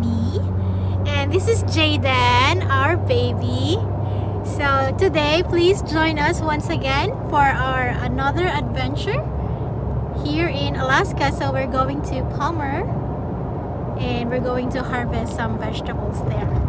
baby. And this is Jaden, our baby. So today, please join us once again for our another adventure here in Alaska. So we're going to Palmer and we're going to harvest some vegetables there.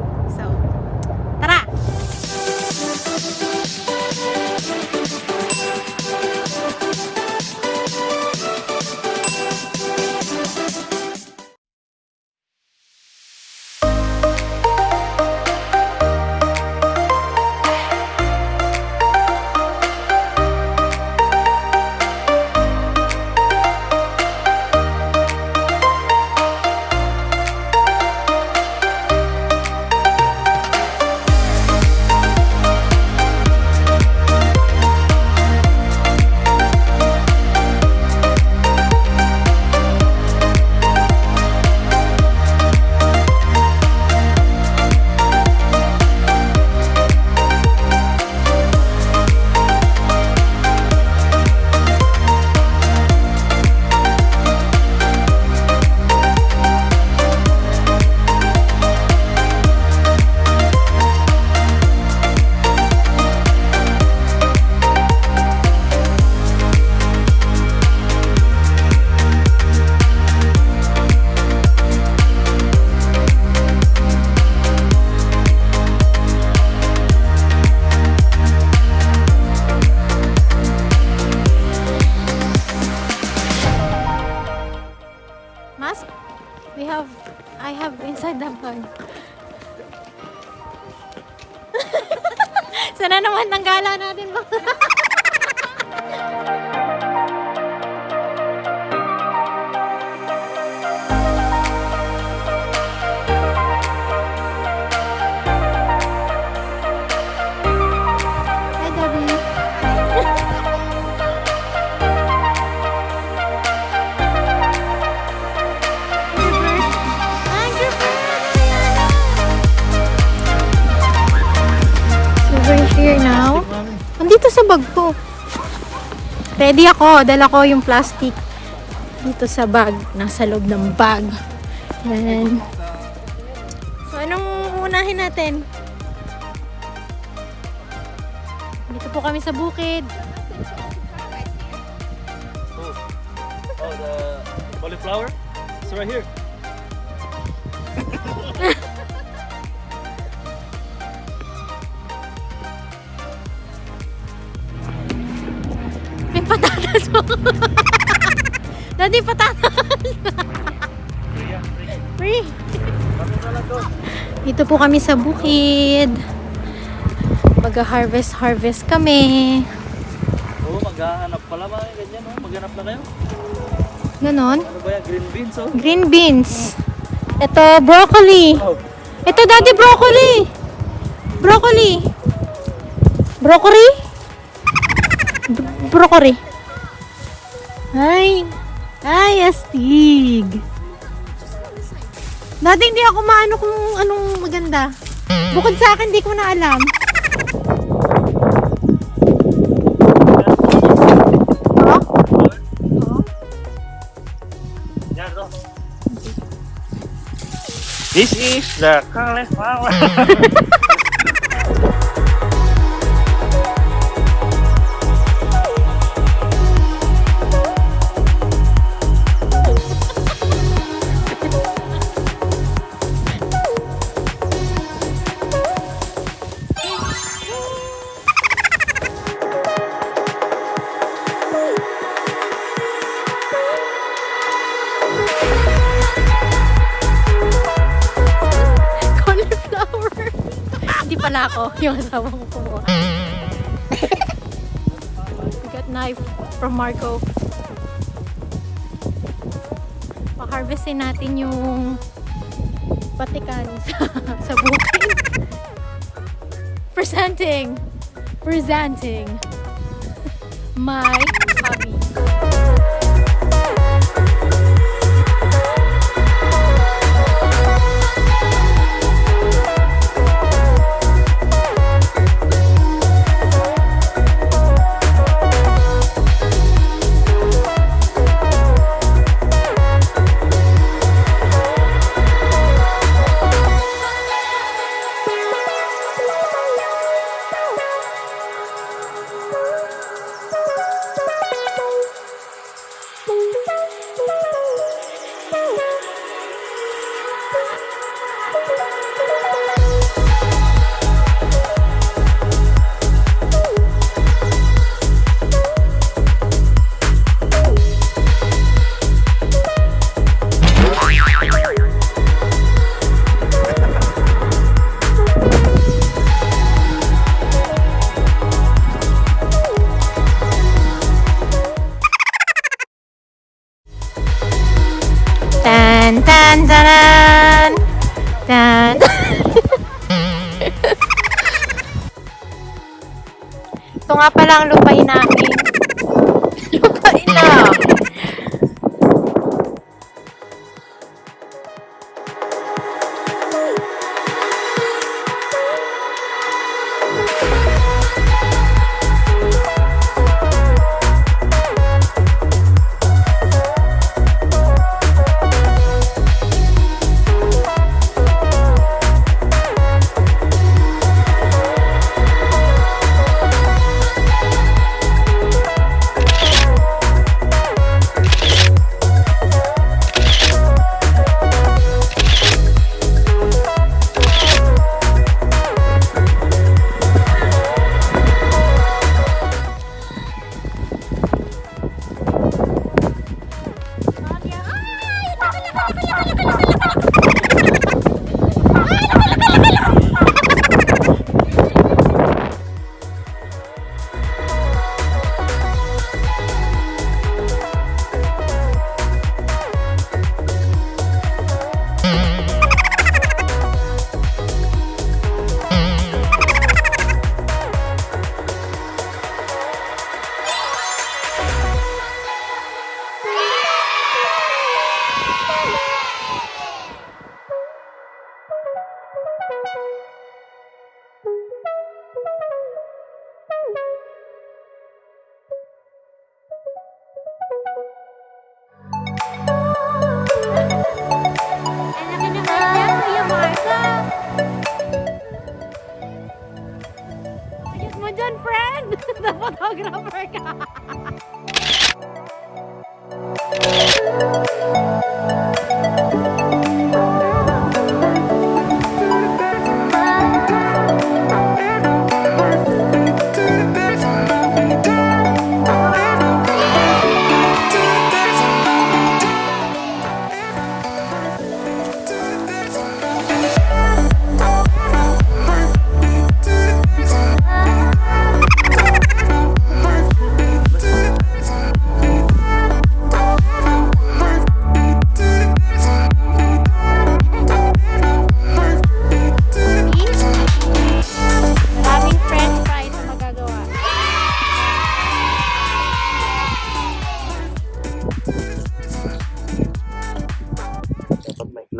Andito sa bag ko. Ready ako. Dala ko yung plastic dito sa bag. Nasa loob ng bag. Yan. So anong unahin natin? Dito po kami sa bukid. Oh, oh the cauliflower? It's right here. Dito po kami sa bukid. Mag-harvest harvest kami. Oh, maghahanap pala mga ganyan, oh. Maghanap na kayo. Ganon. Ano ba yan? Green beans, oh. Green beans. Ito, broccoli. Oh, Ito, daddy, broccoli. Broccoli. Broccoli? Broccoli. Ay. Ay, astig. Dati hindi ako maano kung anong maganda. Bukod sa akin, hindi ko na alam. This is the. Cauliflower. pala ako. Yung asawa ko kumuha. Got knife from Marco. Pa-harvestin natin yung patikan sa, sa bukid. Presenting. Presenting. My hobby. Taran, taran! Tan. Ito nga pala ang lupain namin.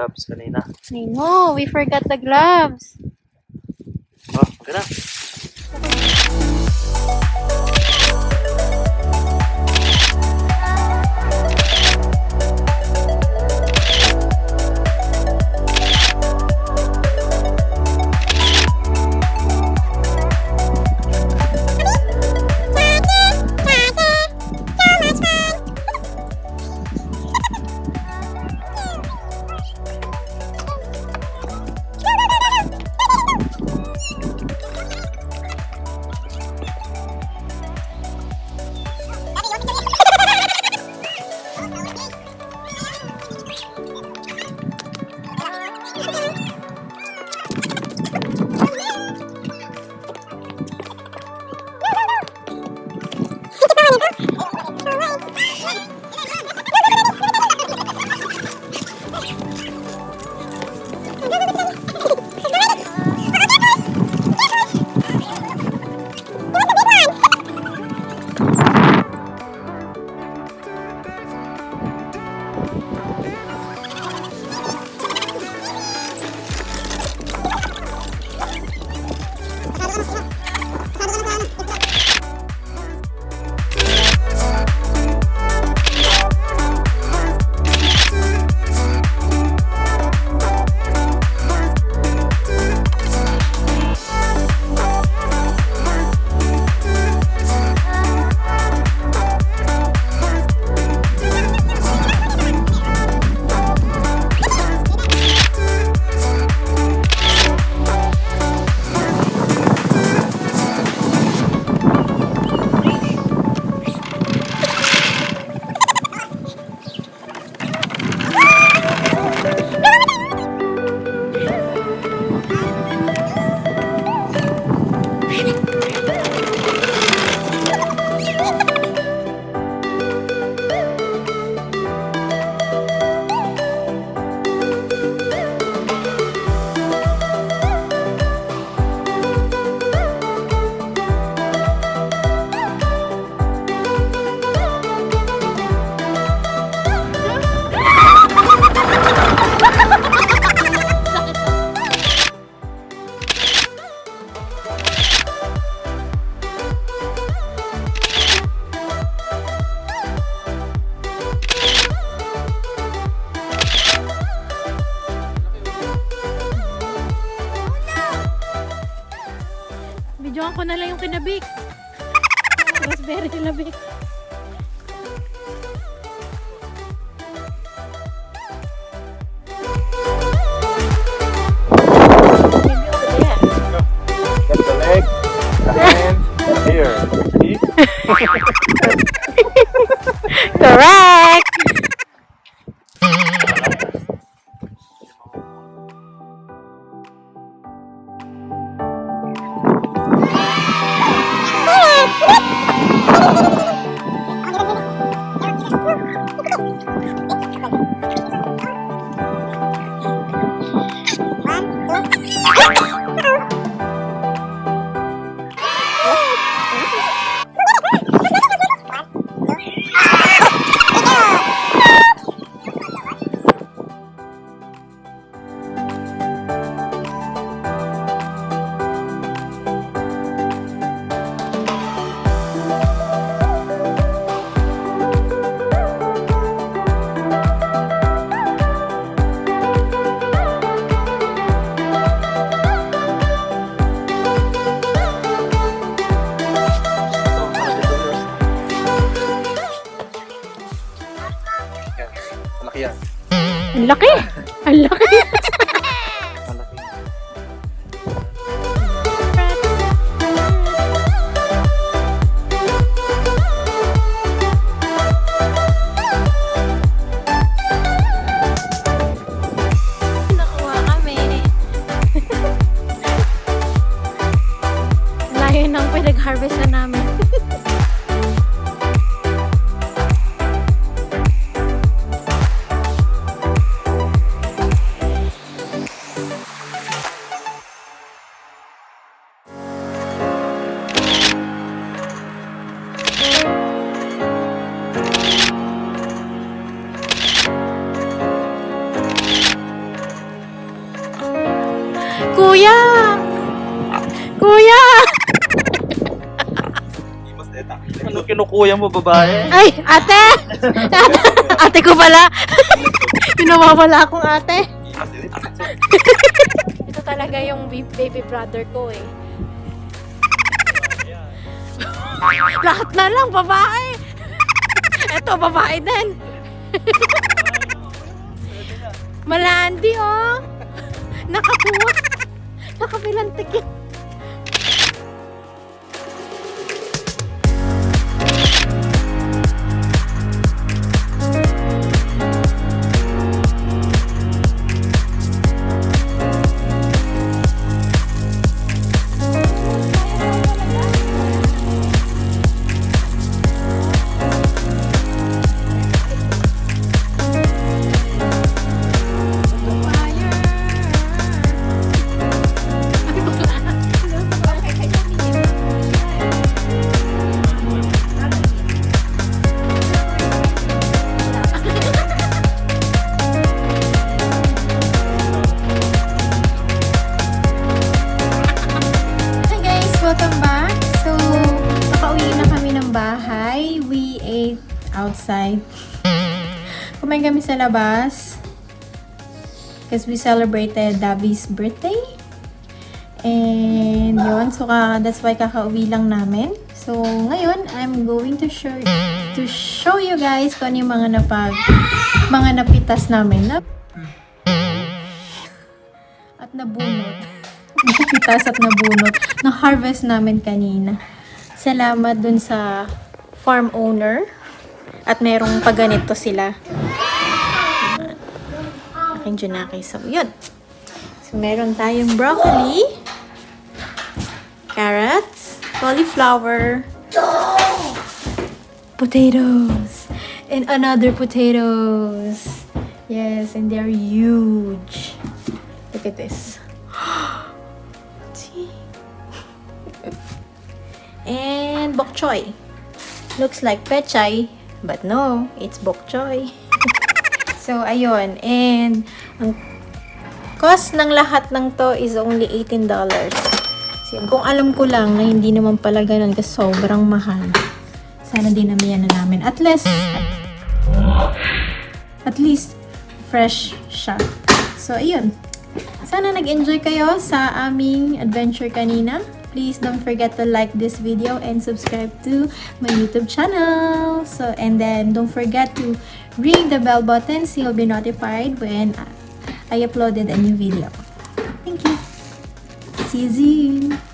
gloves kanina. I know, we forgot the gloves. Oh, maganda. Ang laki! Ang laki! Ng pinag-harvest na namin. Kinukuya mo, babae? Ay, ate! ate ko pala. Pinawawala akong ate. Ito talaga yung ba- baby brother ko eh. Lahat na lang, babae. Ito, babae din. Malandi, oh. Nakakuha. Nakapilantik yun. Outside. Kumain kami sa labas. Because we celebrated Davi's birthday. And yun, so ka, that's why kakauwi lang namin. So, ngayon, I'm going to show to show you guys kung ano yung mga napag mga napitas namin. Na, at nabunot. Napitas at nabunot. Na-harvest namin kanina. Salamat dun sa farm owner. At merong paganito sila. Aking Junaki. So, yun. So, meron tayong broccoli, carrots, cauliflower, potatoes, and another potatoes. Yes, and they're huge. Look at this. And bok choy. Looks like pechay, but no, it's bok choy. so, ayun. And, ang cost ng lahat ng to is only $18. So, kung alam ko lang na hindi naman pala ganun kasi sobrang mahal. Sana din namin na namin. At least, at least, fresh siya. So, ayun. Sana nag-enjoy kayo sa aming adventure kanina. Please don't forget to like this video and subscribe to my YouTube channel. So, and then don't forget to ring the bell button so you'll be notified when I uploaded a new video. Thank you. See you soon.